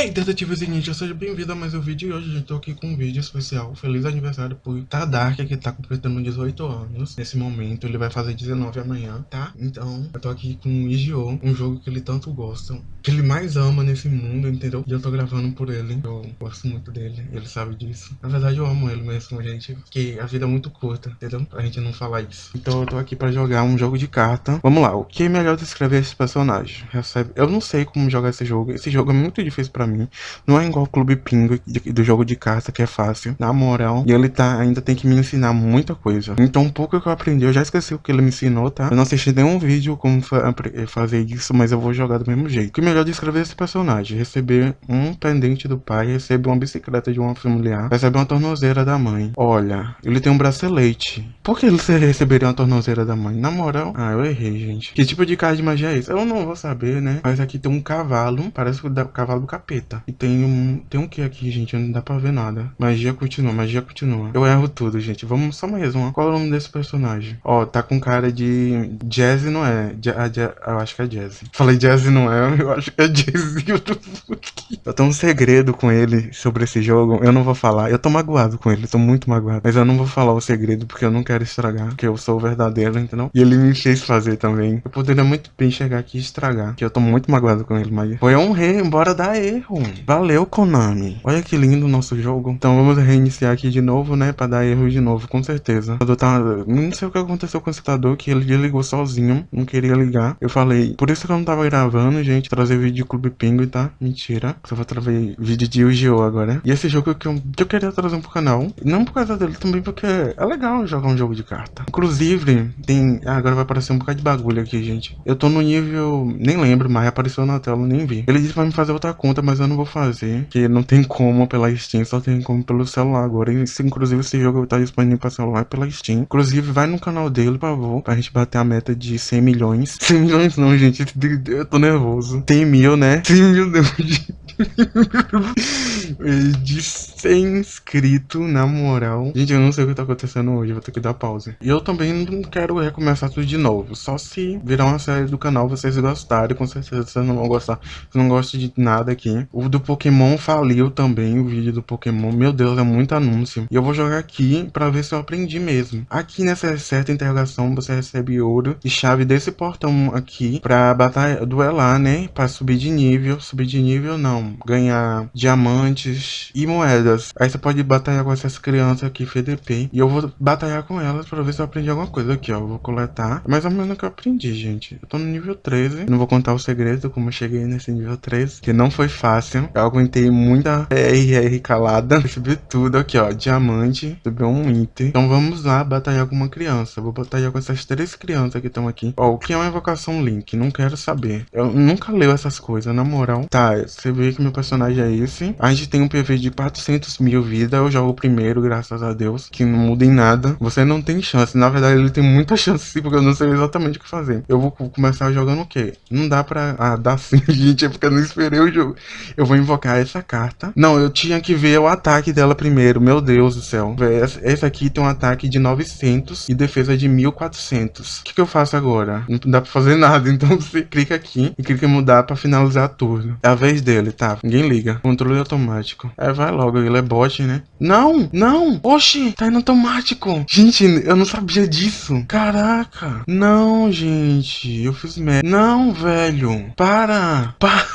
Hey, detetives e ninja, seja bem-vindo a mais um vídeo e hoje eu tô aqui com um vídeo especial. Feliz aniversário pro Tadark, que tá completando 18 anos. Nesse momento, ele vai fazer 19 amanhã, tá? Então, eu tô aqui com o Yu-Gi-Oh! Um jogo que ele tanto gosta, que ele mais ama nesse mundo, entendeu? E eu tô gravando por ele, eu gosto muito dele, ele sabe disso. Na verdade, eu amo ele mesmo, gente, porque a vida é muito curta, entendeu? Pra gente não falar isso. Então, eu tô aqui pra jogar um jogo de carta. Vamos lá, o que é melhor descrever esse personagem? Recebe... Eu não sei como jogar esse jogo, esse jogo é muito difícil pra pra mim. Não é igual o Clube Pingo do jogo de carta, que é fácil, na moral. E ele tá, ainda tem que me ensinar muita coisa. Então, um pouco que eu aprendi, eu já esqueci o que ele me ensinou, tá? Eu não assisti nenhum vídeo como fa fazer isso, mas eu vou jogar do mesmo jeito. O que melhor descrever esse personagem? Receber um pendente do pai, receber uma bicicleta de uma familiar, receber uma tornozeira da mãe. Olha, ele tem um bracelete. Por que ele receberia uma tornozeira da mãe? Na moral, ah, eu errei, gente. Que tipo de carta de magia é isso? Eu não vou saber, né? Mas aqui tem um cavalo, parece o cavalo do capeta E tem um, tem um que aqui, gente? Não dá pra ver nada. Magia continua, magia continua. Eu erro tudo, gente. Vamos só mais uma. Qual é o nome desse personagem? Ó, tá com cara de... Jazz não é. eu acho que é Jazz. Falei Jazz não é, eu acho que é Jazz. eu tenho um segredo com ele sobre esse jogo. Eu não vou falar. Eu tô magoado com ele, tô muito magoado. Mas eu não vou falar o segredo porque eu não quero estragar. Porque eu sou o verdadeiro, entendeu? E ele me fez fazer também. Eu poderia muito bem chegar aqui e estragar. Que eu tô muito magoado com ele, mas foi um rei, bora dar erro. Valeu, Konami. Olha que lindo o nosso jogo. Então vamos reiniciar aqui de novo, né? Pra dar erro de novo, com certeza. Eu. Não sei o que aconteceu com o computador, que ele ligou sozinho. Não queria ligar. Eu falei, por isso que eu não tava gravando, gente. Trazer vídeo de Clube Pinguim, tá? Mentira. Só vou trazer vídeo de Yu-Gi-Oh! agora. E esse jogo que eu, que eu queria trazer pro canal. Não por causa dele, também porque é legal jogar um jogo de carta. Inclusive, tem... Ah, agora vai aparecer um bocado de bagulho aqui, gente. Eu tô no nível... Nem lembro mais, apareceu na tela, nem vi. Ele disse pra me fazer outra conta, mas eu não vou fazer, que não tem como pela Steam, só tem como pelo celular agora. E, inclusive esse jogo tá disponível para celular pela Steam. Inclusive vai no canal dele, por favor, pra gente bater a meta de 100 milhões. 100 milhões não, gente, eu tô nervoso. 100 mil, né? 100 mil, de 100 inscritos, na moral. Gente, eu não sei o que tá acontecendo hoje, vou ter que dar pausa. E eu também não quero recomeçar tudo de novo. Só se virar uma série do canal vocês gostarem, com certeza vocês não vão gostar. Vocês não gostam de nada aqui. O do Pokémon faliu também, o vídeo do Pokémon. Meu Deus, é muito anúncio. E eu vou jogar aqui pra ver se eu aprendi mesmo. Aqui nessa certa interrogação você recebe ouro e chave desse portão aqui pra batalha, duelar, né? Pra subir de nível. Subir de nível não ganhar diamantes e moedas. Aí você pode batalhar com essas crianças aqui, FDP. E eu vou batalhar com elas pra ver se eu aprendi alguma coisa aqui, ó. Eu vou coletar. Mais ou menos o que eu aprendi, gente. Eu tô no nível 13. Não vou contar o segredo, como eu cheguei nesse nível 13. Que não foi fácil. Eu aguentei muita RR calada. Recebi tudo aqui, ó. Diamante. Recebi um item. Então vamos lá batalhar com uma criança. Vou batalhar com essas três crianças que estão aqui. Ó, o que é uma invocação Link? Não quero saber. Eu nunca leio essas coisas, na moral. Tá, você vê que meu personagem é esse. A gente tem um PV de 400 mil vida. Eu jogo primeiro, graças a Deus. Que não muda em nada. Você não tem chance. Na verdade, ele tem muita chance porque eu não sei exatamente o que fazer. Eu vou começar jogando o quê? Não dá pra... Ah, dá sim, gente. É porque eu não esperei o jogo. Eu vou invocar essa carta. Não, eu tinha que ver o ataque dela primeiro. Meu Deus do céu. Esse aqui tem um ataque de 900 e defesa de 1400. O que, que eu faço agora? Não dá pra fazer nada. Então você clica aqui e clica em mudar pra finalizar turno. É a vez dele, tá? ninguém liga. Controle automático. É, vai logo, ele é bot, né? Não, não! Oxi, tá indo automático. Gente, eu não sabia disso. Caraca. Não, gente, eu fiz merda. Não, velho. Para. Para.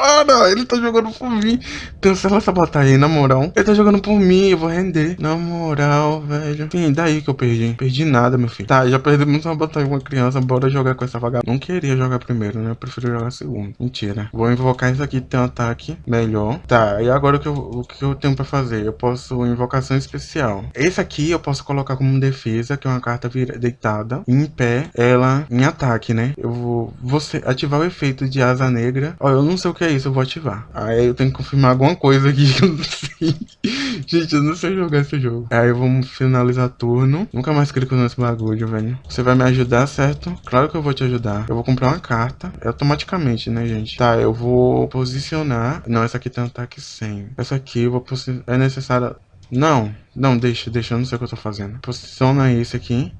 Para, ele tá jogando por mim. Cancela essa batalha aí, na moral. Ele tá jogando por mim, eu vou render. Na moral, velho. Sim, daí que eu perdi. Perdi nada, meu filho. Tá, já perdemos uma batalha com uma criança. Bora jogar com essa vagabunda. Não queria jogar primeiro, né? Eu prefiro jogar segundo. Mentira. Vou invocar isso aqui, tem um ataque melhor. Tá, e agora o que eu, o que eu tenho pra fazer? Eu posso invocação especial. Esse aqui eu posso colocar como defesa, que é uma carta deitada. Em pé, ela em ataque, né? Eu vou, vou ativar o efeito de asa negra. Ó, eu não sei o que é isso, eu vou ativar. Aí eu tenho que confirmar alguma coisa aqui que eu não sei. Gente, eu não sei jogar esse jogo. Aí vamos finalizar turno. Nunca mais clico nesse bagulho, velho. Você vai me ajudar, certo? Claro que eu vou te ajudar. Eu vou comprar uma carta. É automaticamente, né, gente? Tá, eu vou posicionar. Não, essa aqui tem um ataque 100. Essa aqui eu vou posicionar. É necessário... Não, não, deixa, deixa. Eu não sei o que eu tô fazendo. Posiciona esse aqui.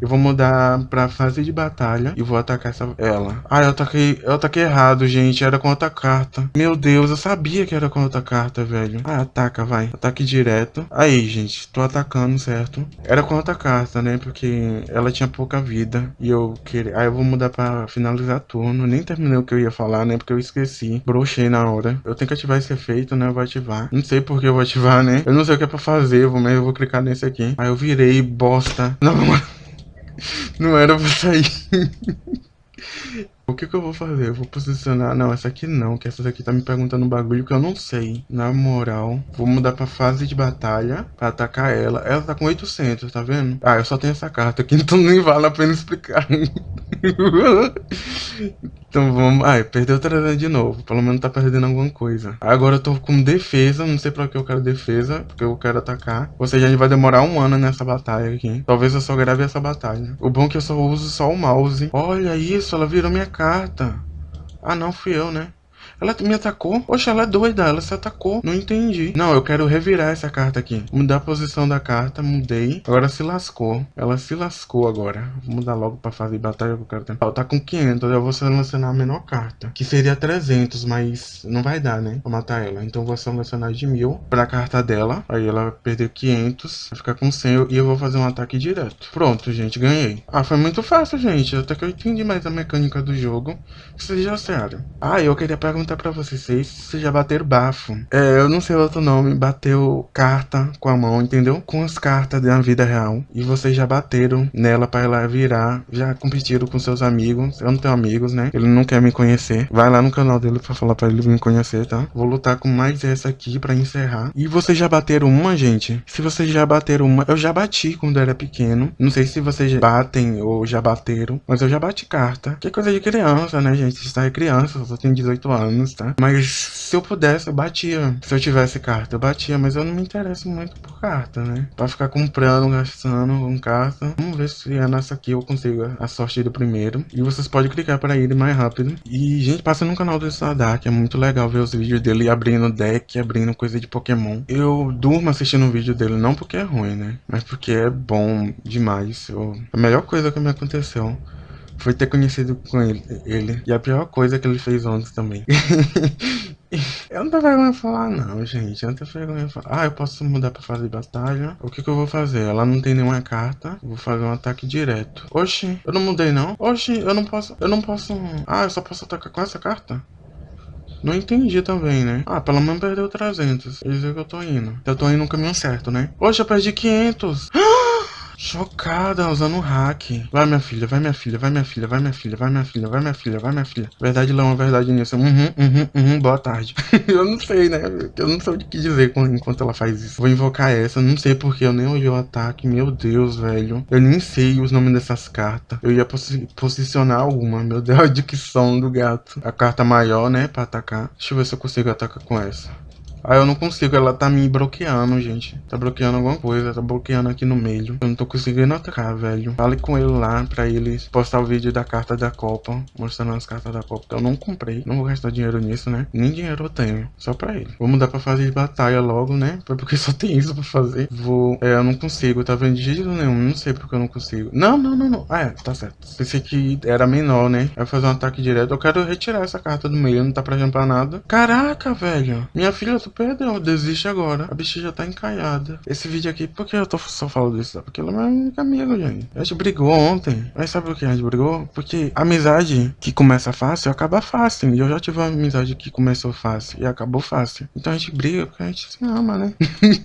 Eu vou mudar pra fase de batalha e vou atacar essa, ela. Ah, eu ataquei, eu ataquei errado, gente. Era com outra carta. Meu Deus, eu sabia que era com outra carta, velho. Ah, ataca, vai. Ataque direto. Aí, gente, tô atacando, certo? Era com outra carta, né? Porque ela tinha pouca vida. E eu queria... Aí eu vou mudar pra finalizar turno. Nem terminei o que eu ia falar, né? Porque eu esqueci. Brochei na hora. Eu tenho que ativar esse efeito, né? Eu vou ativar. Não sei por que eu vou ativar, né? Eu não sei o que é pra fazer, mas eu vou clicar nesse aqui. Aí eu virei, bosta. Não, não era pra sair. O que que eu vou fazer? Eu vou posicionar... Não, essa aqui não, que essa daqui tá me perguntando um bagulho que eu não sei. Na moral, vou mudar pra fase de batalha pra atacar ela. Ela tá com 800, tá vendo? Ah, eu só tenho essa carta aqui, então nem vale a pena explicar. então vamos... Ai, perdeu 300 de novo. Pelo menos tá perdendo alguma coisa. Agora eu tô com defesa, não sei pra que eu quero defesa, porque eu quero atacar. Ou seja, a gente vai demorar um ano nessa batalha aqui. Talvez eu só grave essa batalha. O bom é que eu só uso só o mouse. Olha isso, ela virou minha carta. Ah, não, fui eu, né? Ela me atacou? Poxa, ela é doida, ela se atacou. Não entendi. Não, eu quero revirar essa carta aqui. Mudar a posição da carta, mudei. Agora se lascou. Ela se lascou agora. Vou mudar logo pra fazer batalha que eu quero tentar. Tá com 500, eu vou selecionar a menor carta. Que seria 300, mas não vai dar, né? Pra matar ela. Então vou selecionar de 1000 pra carta dela. Aí ela perdeu 500. Vai ficar com 100 e eu vou fazer um ataque direto. Pronto, gente, ganhei. Ah, foi muito fácil, gente. Até que eu entendi mais a mecânica do jogo. Que seja sério. Ah, eu queria perguntar perguntar pra vocês se já bateram bafo. É, eu não sei outro nome, bateu carta com a mão, entendeu? Com as cartas da vida real. E vocês já bateram nela pra ela virar, já competiram com seus amigos. Eu não tenho amigos, né? Ele não quer me conhecer. Vai lá no canal dele pra falar pra ele me conhecer, tá? Vou lutar com mais essa aqui pra encerrar. E vocês já bateram uma, gente? Se vocês já bateram uma, eu já bati quando era pequeno. Não sei se vocês batem ou já bateram, mas eu já bati carta. Que é coisa de criança, né, gente? Está é criança, só tenho 18 anos anos, tá? Mas se eu pudesse, eu batia. Se eu tivesse carta, eu batia. Mas eu não me interesso muito por carta, né? Pra ficar comprando, gastando com carta. Vamos ver se é nessa aqui eu consigo a sorte do primeiro. E vocês podem clicar pra ir mais rápido. E, gente, passa no canal do Sadak. É muito legal ver os vídeos dele abrindo deck, abrindo coisa de Pokémon. Eu durmo assistindo o vídeo dele, não porque é ruim, né? Mas porque é bom demais. Eu... A melhor coisa que me aconteceu foi ter conhecido com ele, ele. E a pior coisa que ele fez ontem também. eu não tenho vergonha de falar não, gente. Eu não tenho vergonha de falar. Ah, eu posso mudar pra fase de batalha. O que que eu vou fazer? Ela não tem nenhuma carta. Vou fazer um ataque direto. Oxi, eu não mudei não. Oxi, eu não posso... Eu não posso... Ah, eu só posso atacar com essa carta? Não entendi também, né? Ah, pelo menos perdeu 300. Quer dizer que eu tô indo. Eu tô indo no caminho certo, né? Oxe, eu perdi 500. Chocada, usando um hack. Vai, minha filha, vai, minha filha, vai, minha filha, vai, minha filha, vai, minha filha, vai, minha filha, vai, minha filha. Verdade não, é verdade nisso. Uhum, uhum, uhum, boa tarde. eu não sei, né? Eu não sei o que dizer enquanto ela faz isso. Vou invocar essa, não sei porque eu nem olhei o ataque. Meu Deus, velho. Eu nem sei os nomes dessas cartas. Eu ia posi posicionar alguma. Meu Deus, a dicção do gato. A carta maior, né, pra atacar. Deixa eu ver se eu consigo atacar com essa. Ah, eu não consigo, ela tá me bloqueando, gente. Tá bloqueando alguma coisa, tá bloqueando aqui no meio. Eu não tô conseguindo atacar, velho. Fale com ele lá pra ele postar o vídeo da carta da Copa, mostrando as cartas da Copa. Eu não comprei, não vou gastar dinheiro nisso, né? Nem dinheiro eu tenho, só pra ele. Vou mudar pra fazer batalha logo, né? Porque só tem isso pra fazer. Vou... É, eu não consigo, tá vendo? De jeito nenhum, não sei porque eu não consigo. Não, não, não, não. Ah, é, tá certo. Pensei que era menor, né? Vai fazer um ataque direto. Eu quero retirar essa carta do meio, não tá pra pra nada. Caraca, velho. Minha filha, tu perdeu, desiste agora. A bicha já tá encalhada. Esse vídeo aqui, por que eu tô só falando disso? Porque ela é minha única amiga, gente. A gente brigou ontem. Mas sabe por que a gente brigou? Porque amizade que começa fácil, acaba fácil. E eu já tive uma amizade que começou fácil e acabou fácil. Então a gente briga porque a gente se ama, né?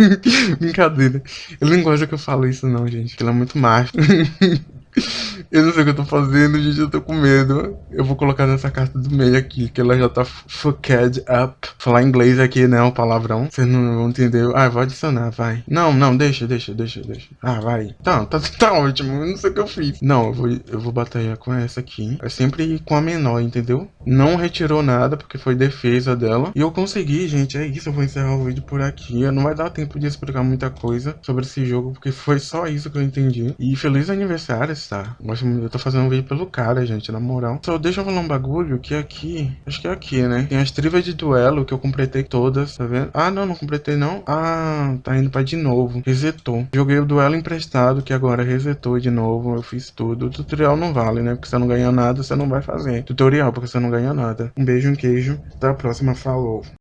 Brincadeira. Ele não gosta que eu falo isso não, gente. Ele é muito macho. Eu não sei o que eu tô fazendo, gente, eu tô com medo. Eu vou colocar nessa carta do meio aqui, que ela já tá fucked up. Falar inglês aqui, né, um palavrão. Vocês não vão entender. Ah, vou adicionar, vai. Não, não, deixa, deixa, deixa, deixa. Ah, vai. Tá, tá, tá ótimo, eu não sei o que eu fiz. Não, eu vou, eu vou batalhar com essa aqui. É sempre com a menor, entendeu? Não retirou nada, porque foi defesa dela. E eu consegui, gente, é isso. Eu vou encerrar o vídeo por aqui. Não vai dar tempo de explicar muita coisa sobre esse jogo, porque foi só isso que eu entendi. E feliz aniversário, emprestar. Gosto muito- Eu tô fazendo um vídeo pelo cara, gente, na moral. Só deixa eu falar um bagulho que aqui, acho que é aqui, né? Tem as trivas de duelo que eu completei todas, tá vendo? Ah, não, não completei não. Ah, tá indo pra de novo. Resetou. Joguei o duelo emprestado, que agora resetou de novo. Eu fiz tudo. O tutorial não vale, né? Porque você não ganha nada, você não vai fazer. Tutorial, porque você não ganha nada. Um beijo, um queijo. Até a próxima. Falou.